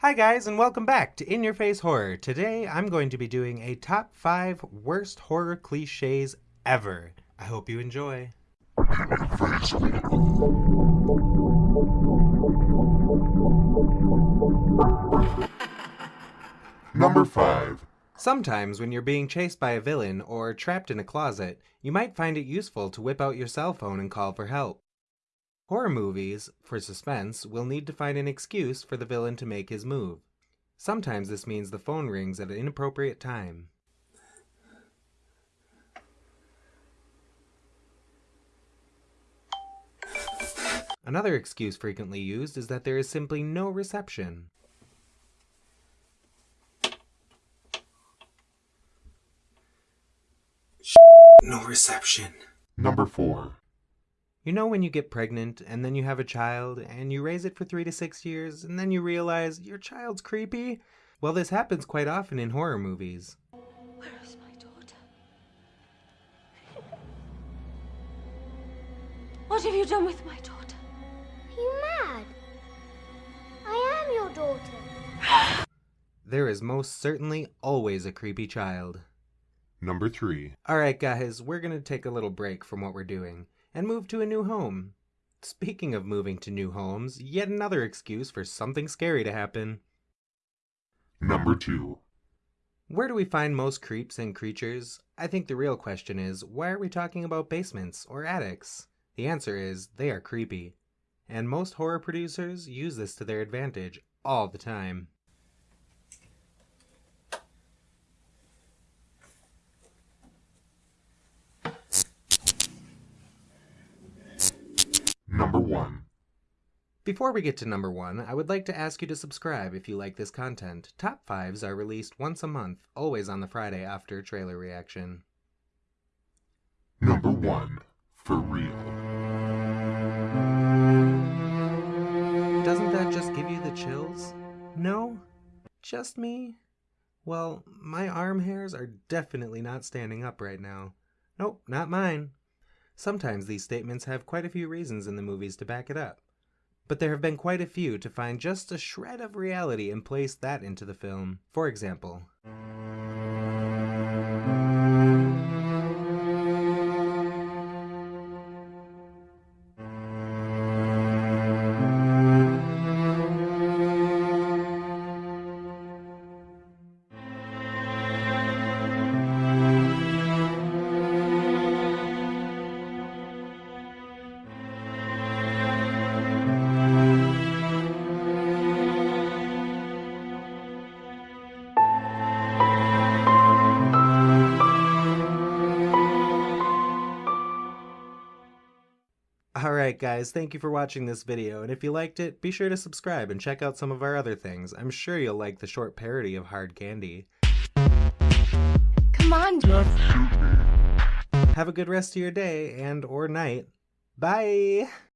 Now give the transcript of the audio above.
Hi guys and welcome back to In Your Face Horror. Today I'm going to be doing a top 5 worst horror cliches ever. I hope you enjoy. Number 5. Sometimes when you're being chased by a villain or trapped in a closet, you might find it useful to whip out your cell phone and call for help. Horror movies, for suspense, will need to find an excuse for the villain to make his move. Sometimes this means the phone rings at an inappropriate time. Another excuse frequently used is that there is simply no reception. No reception. Number 4. You know when you get pregnant and then you have a child and you raise it for three to six years and then you realize your child's creepy? Well, this happens quite often in horror movies. Where is my daughter? What have you done with my daughter? Are you mad? I am your daughter. There is most certainly always a creepy child. Number 3. Alright, guys, we're gonna take a little break from what we're doing and move to a new home. Speaking of moving to new homes, yet another excuse for something scary to happen. Number 2. Where do we find most creeps and creatures? I think the real question is, why are we talking about basements or attics? The answer is, they are creepy. And most horror producers use this to their advantage all the time. 1. Before we get to number one, I would like to ask you to subscribe if you like this content. Top 5s are released once a month, always on the Friday after trailer reaction. Number 1. For real. Doesn't that just give you the chills? No? Just me? Well, my arm hairs are definitely not standing up right now. Nope, not mine. Sometimes these statements have quite a few reasons in the movies to back it up. But there have been quite a few to find just a shred of reality and place that into the film. For example, Alright guys, thank you for watching this video, and if you liked it, be sure to subscribe and check out some of our other things. I'm sure you'll like the short parody of Hard Candy. Come on, Have a good rest of your day and or night. Bye!